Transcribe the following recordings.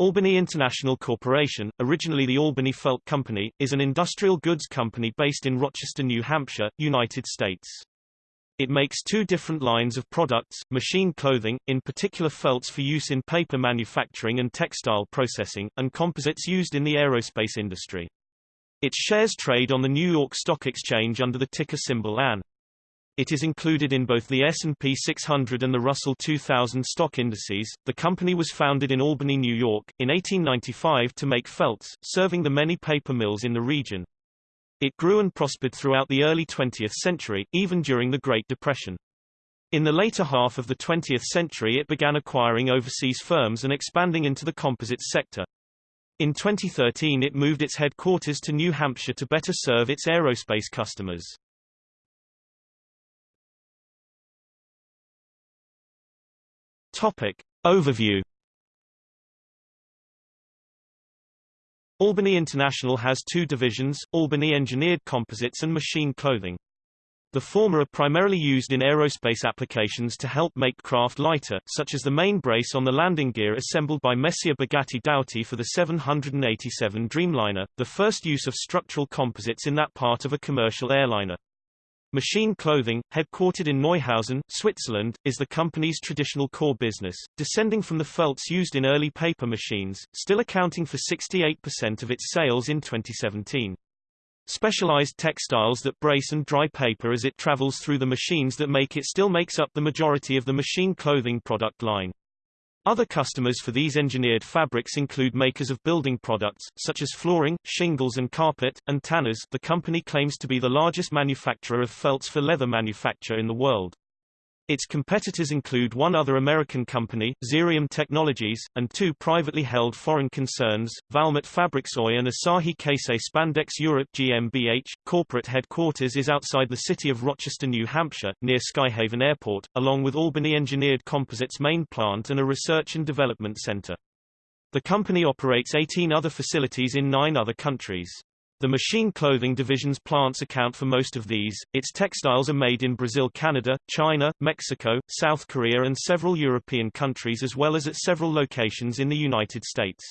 Albany International Corporation, originally the Albany Felt Company, is an industrial goods company based in Rochester, New Hampshire, United States. It makes two different lines of products, machine clothing, in particular felts for use in paper manufacturing and textile processing, and composites used in the aerospace industry. Its shares trade on the New York Stock Exchange under the ticker symbol AN. It is included in both the S&P 600 and the Russell 2000 stock indices. The company was founded in Albany, New York, in 1895 to make felts, serving the many paper mills in the region. It grew and prospered throughout the early 20th century, even during the Great Depression. In the later half of the 20th century it began acquiring overseas firms and expanding into the composites sector. In 2013 it moved its headquarters to New Hampshire to better serve its aerospace customers. Topic. Overview Albany International has two divisions, Albany Engineered Composites and Machine Clothing. The former are primarily used in aerospace applications to help make craft lighter, such as the main brace on the landing gear assembled by Messier Bugatti Dowty for the 787 Dreamliner, the first use of structural composites in that part of a commercial airliner. Machine Clothing, headquartered in Neuhausen, Switzerland, is the company's traditional core business, descending from the felts used in early paper machines, still accounting for 68% of its sales in 2017. Specialized textiles that brace and dry paper as it travels through the machines that make it still makes up the majority of the machine clothing product line. Other customers for these engineered fabrics include makers of building products, such as flooring, shingles and carpet, and tanners the company claims to be the largest manufacturer of felts for leather manufacture in the world. Its competitors include one other American company, Xerium Technologies, and two privately held foreign concerns, Valmet Fabrics Oy and Asahi Kasei Spandex Europe GmbH. Corporate headquarters is outside the city of Rochester, New Hampshire, near Skyhaven Airport, along with Albany Engineered Composites main plant and a research and development center. The company operates 18 other facilities in nine other countries. The machine clothing division's plants account for most of these. Its textiles are made in Brazil, Canada, China, Mexico, South Korea and several European countries as well as at several locations in the United States.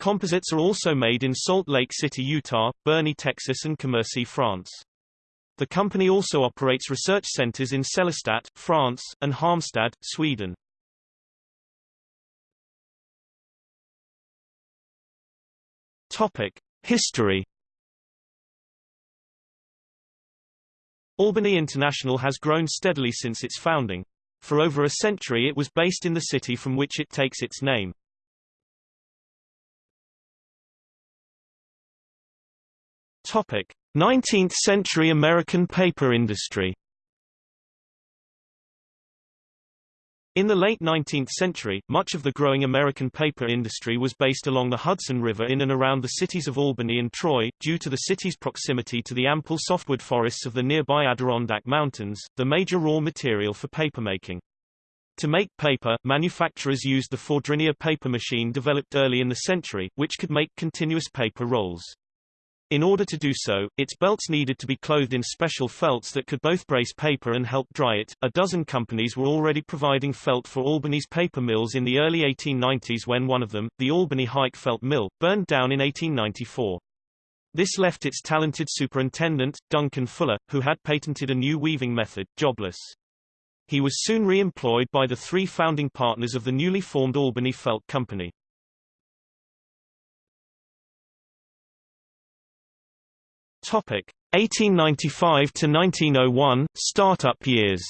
Composites are also made in Salt Lake City, Utah, Boerne, Texas and Commercy, France. The company also operates research centers in Sélestat, France, and Halmstad, Sweden. Topic: History Albany International has grown steadily since its founding. For over a century it was based in the city from which it takes its name. Topic: 19th century American paper industry In the late 19th century, much of the growing American paper industry was based along the Hudson River in and around the cities of Albany and Troy, due to the city's proximity to the ample softwood forests of the nearby Adirondack Mountains, the major raw material for papermaking. To make paper, manufacturers used the Fourdrinier paper machine developed early in the century, which could make continuous paper rolls. In order to do so, its belts needed to be clothed in special felts that could both brace paper and help dry it. A dozen companies were already providing felt for Albany's paper mills in the early 1890s when one of them, the Albany Hike Felt Mill, burned down in 1894. This left its talented superintendent, Duncan Fuller, who had patented a new weaving method, jobless. He was soon re-employed by the three founding partners of the newly formed Albany Felt Company. Topic 1895 to 1901 startup years.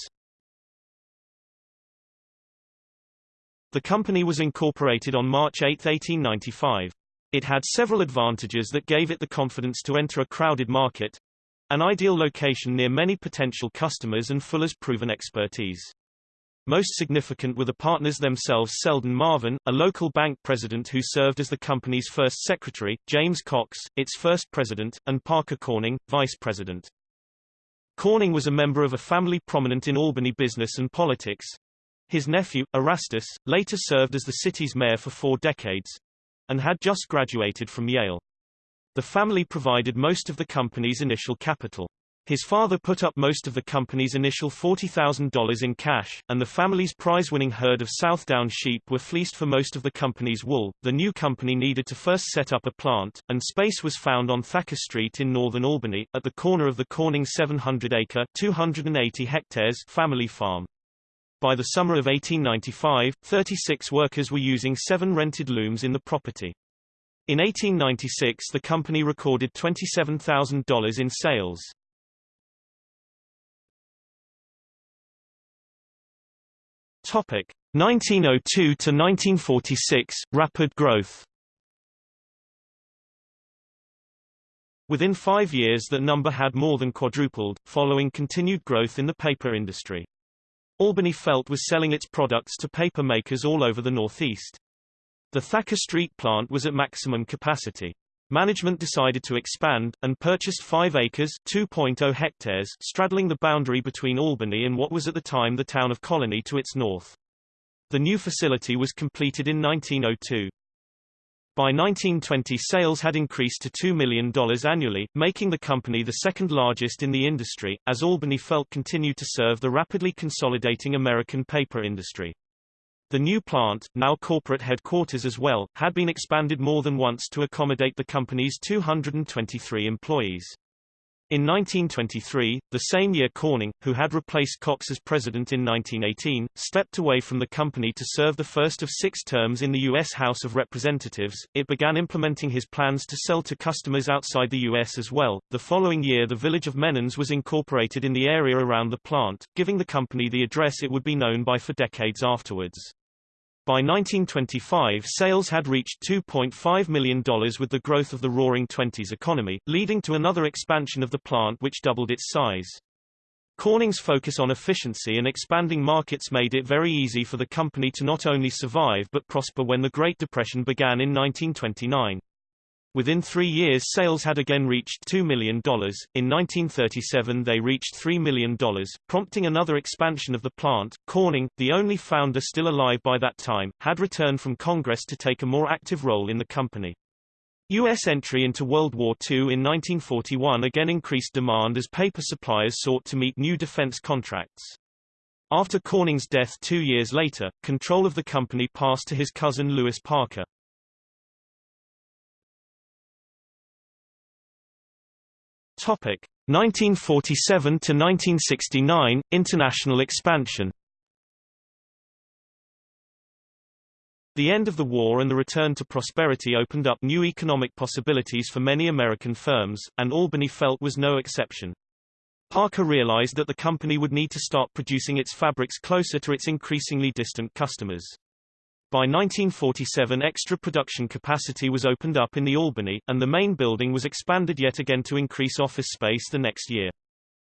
The company was incorporated on March 8, 1895. It had several advantages that gave it the confidence to enter a crowded market, an ideal location near many potential customers and Fuller's proven expertise. Most significant were the partners themselves Selden Marvin, a local bank president who served as the company's first secretary, James Cox, its first president, and Parker Corning, vice president. Corning was a member of a family prominent in Albany business and politics. His nephew, Erastus, later served as the city's mayor for four decades, and had just graduated from Yale. The family provided most of the company's initial capital. His father put up most of the company's initial $40,000 in cash, and the family's prize-winning herd of Southdown sheep were fleeced for most of the company's wool. The new company needed to first set up a plant, and space was found on Thacker Street in northern Albany, at the corner of the Corning 700-acre (280 hectares) family farm. By the summer of 1895, 36 workers were using seven rented looms in the property. In 1896 the company recorded $27,000 in sales. Topic 1902 to 1946 rapid growth. Within five years that number had more than quadrupled, following continued growth in the paper industry. Albany Felt was selling its products to paper makers all over the Northeast. The Thacker Street plant was at maximum capacity. Management decided to expand, and purchased 5 acres 2.0 hectares straddling the boundary between Albany and what was at the time the town of Colonie to its north. The new facility was completed in 1902. By 1920 sales had increased to $2 million annually, making the company the second largest in the industry, as Albany Felt continued to serve the rapidly consolidating American paper industry. The new plant, now corporate headquarters as well, had been expanded more than once to accommodate the company's 223 employees. In 1923, the same year Corning, who had replaced Cox as president in 1918, stepped away from the company to serve the first of six terms in the U.S. House of Representatives. It began implementing his plans to sell to customers outside the U.S. as well. The following year the village of Menands was incorporated in the area around the plant, giving the company the address it would be known by for decades afterwards. By 1925 sales had reached $2.5 million with the growth of the Roaring Twenties economy, leading to another expansion of the plant which doubled its size. Corning's focus on efficiency and expanding markets made it very easy for the company to not only survive but prosper when the Great Depression began in 1929. Within three years sales had again reached $2 million, in 1937 they reached $3 million, prompting another expansion of the plant. Corning, the only founder still alive by that time, had returned from Congress to take a more active role in the company. U.S. entry into World War II in 1941 again increased demand as paper suppliers sought to meet new defense contracts. After Corning's death two years later, control of the company passed to his cousin Louis Parker. Topic 1947 to 1969 International expansion. The end of the war and the return to prosperity opened up new economic possibilities for many American firms, and Albany Felt was no exception. Parker realized that the company would need to start producing its fabrics closer to its increasingly distant customers. By 1947 extra production capacity was opened up in the Albany, and the main building was expanded yet again to increase office space the next year.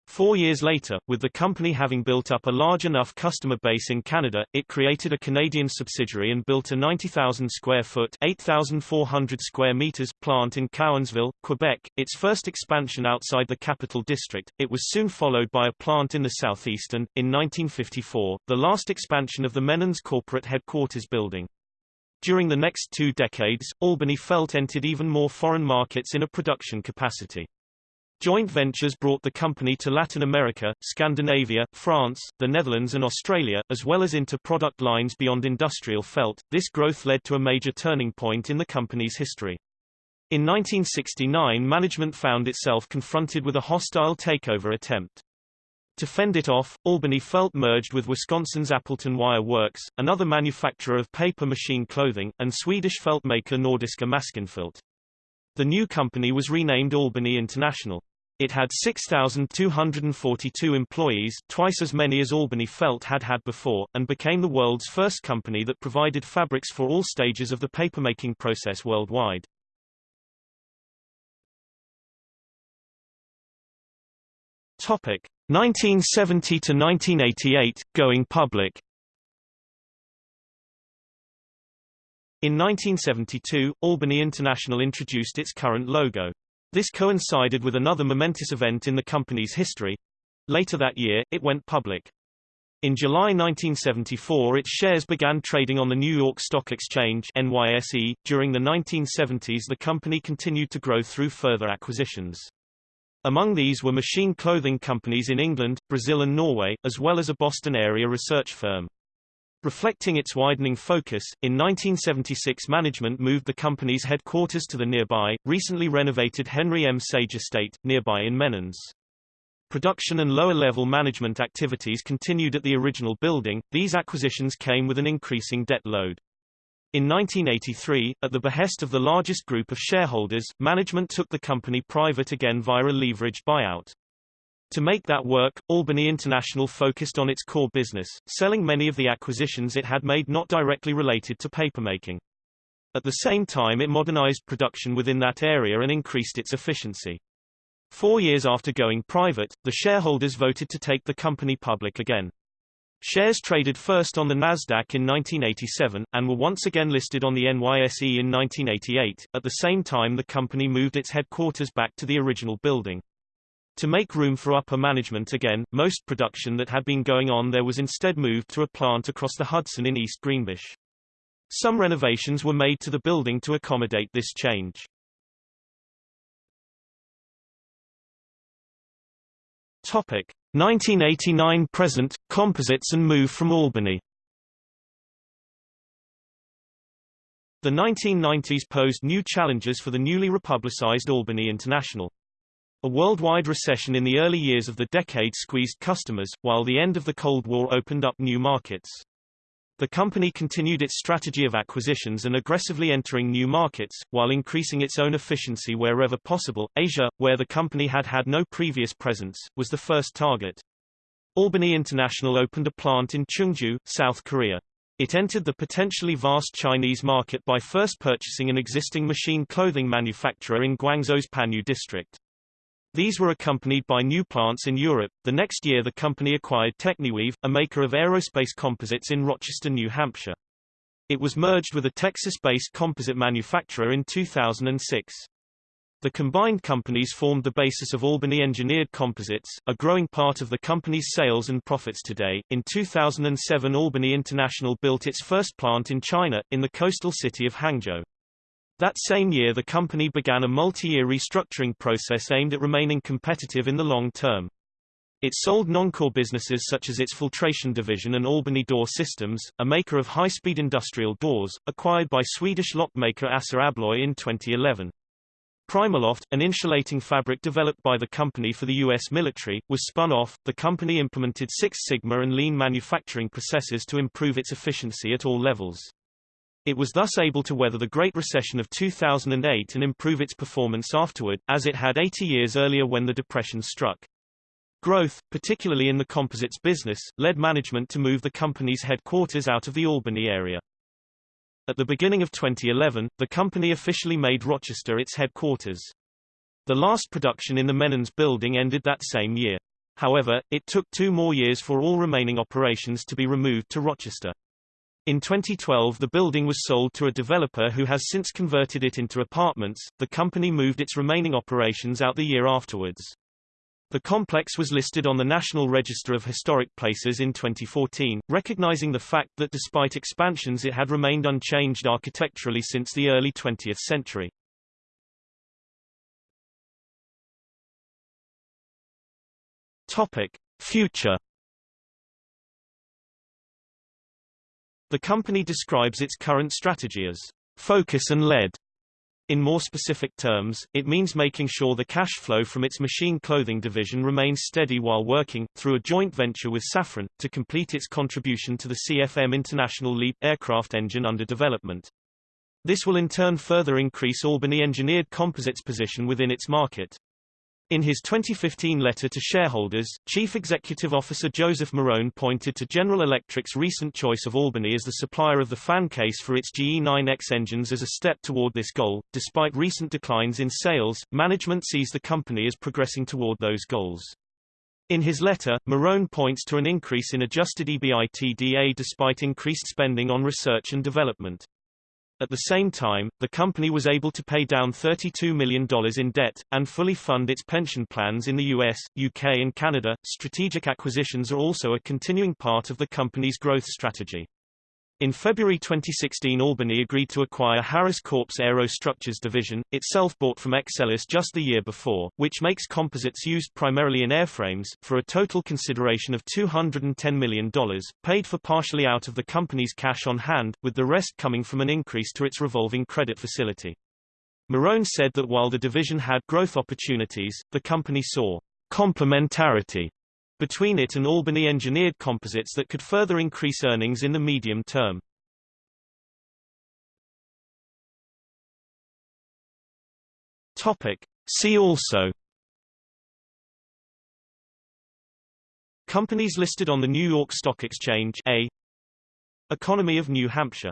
Four years later, with the company having built up a large enough customer base in Canada, it created a Canadian subsidiary and built a 90,000 square foot 8,400 square meters plant in Cowansville, Quebec, its first expansion outside the capital district. It was soon followed by a plant in the southeast and, in 1954, the last expansion of the Menands corporate headquarters building. During the next two decades, Albany Felt entered even more foreign markets in a production capacity. Joint ventures brought the company to Latin America, Scandinavia, France, the Netherlands and Australia, as well as into product lines beyond industrial felt. This growth led to a major turning point in the company's history. In 1969 management found itself confronted with a hostile takeover attempt. To fend it off, Albany Felt merged with Wisconsin's Appleton Wire Works, another manufacturer of paper machine clothing, and Swedish felt maker Nordiska Maskinfilt. The new company was renamed Albany International. It had 6,242 employees, twice as many as Albany Felt had had before, and became the world's first company that provided fabrics for all stages of the papermaking process worldwide. Topic 1970 to 1988, going public. In 1972, Albany International introduced its current logo. This coincided with another momentous event in the company's history. Later that year, it went public. In July 1974 its shares began trading on the New York Stock Exchange NYSE. During the 1970s the company continued to grow through further acquisitions. Among these were machine clothing companies in England, Brazil and Norway, as well as a Boston area research firm. Reflecting its widening focus, in 1976 management moved the company's headquarters to the nearby, recently renovated Henry M. Sage Estate, nearby in Menands. Production and lower-level management activities continued at the original building, these acquisitions came with an increasing debt load. In 1983, at the behest of the largest group of shareholders, management took the company private again via a leveraged buyout. To make that work, Albany International focused on its core business, selling many of the acquisitions it had made not directly related to papermaking. At the same time it modernized production within that area and increased its efficiency. Four years after going private, the shareholders voted to take the company public again. Shares traded first on the Nasdaq in 1987, and were once again listed on the NYSE in 1988. At the same time the company moved its headquarters back to the original building. To make room for upper management again, most production that had been going on there was instead moved to a plant across the Hudson in East Greenbush. Some renovations were made to the building to accommodate this change. Topic: 1989 present, composites and move from Albany The 1990s posed new challenges for the newly republicized Albany International. A worldwide recession in the early years of the decade squeezed customers, while the end of the Cold War opened up new markets. The company continued its strategy of acquisitions and aggressively entering new markets, while increasing its own efficiency wherever possible. Asia, where the company had had no previous presence, was the first target. Albany International opened a plant in Chungju, South Korea. It entered the potentially vast Chinese market by first purchasing an existing machine clothing manufacturer in Guangzhou's Panyu district. These were accompanied by new plants in Europe. The next year the company acquired Techniweave, a maker of aerospace composites in Rochester, New Hampshire. It was merged with a Texas-based composite manufacturer in 2006. The combined companies formed the basis of Albany Engineered Composites, a growing part of the company's sales and profits today. In 2007 Albany International built its first plant in China, in the coastal city of Hangzhou. That same year the company began a multi-year restructuring process aimed at remaining competitive in the long term. It sold non-core businesses such as its filtration division and Albany Door Systems, a maker of high-speed industrial doors, acquired by Swedish lockmaker Assa Abloy in 2011. Primaloft, an insulating fabric developed by the company for the U.S. military, was spun off. The company implemented Six Sigma and lean manufacturing processes to improve its efficiency at all levels. It was thus able to weather the Great Recession of 2008 and improve its performance afterward, as it had 80 years earlier when the Depression struck. Growth, particularly in the composites business, led management to move the company's headquarters out of the Albany area. At the beginning of 2011, the company officially made Rochester its headquarters. The last production in the Menands building ended that same year. However, it took two more years for all remaining operations to be removed to Rochester. In 2012 the building was sold to a developer who has since converted it into apartments. The company moved its remaining operations out the year afterwards. The complex was listed on the National Register of Historic Places in 2014, recognizing the fact that despite expansions it had remained unchanged architecturally since the early 20th century. Topic: Future The company describes its current strategy as focus and lead. In more specific terms, it means making sure the cash flow from its machine clothing division remains steady while working, through a joint venture with Safran, to complete its contribution to the CFM International LEAP aircraft engine under development. This will in turn further increase Albany Engineered Composites' position within its market. In his 2015 letter to shareholders, Chief Executive Officer Joseph Morone pointed to General Electric's recent choice of Albany as the supplier of the fan case for its GE9X engines as a step toward this goal. Despite recent declines in sales, management sees the company as progressing toward those goals. In his letter, Morone points to an increase in adjusted EBITDA despite increased spending on research and development. At the same time, the company was able to pay down $32 million in debt, and fully fund its pension plans in the US, UK and Canada. Strategic acquisitions are also a continuing part of the company's growth strategy. In February 2016 Albany agreed to acquire Harris Corp's Aerostructures division, itself bought from Exelis just the year before, which makes composites used primarily in airframes, for a total consideration of $210 million, paid for partially out of the company's cash on hand, with the rest coming from an increase to its revolving credit facility. Morone said that while the division had growth opportunities, the company saw complementarity between it and Albany Engineered Composites that could further increase earnings in the medium term. Topic. See also Companies listed on the New York Stock Exchange A Economy of New Hampshire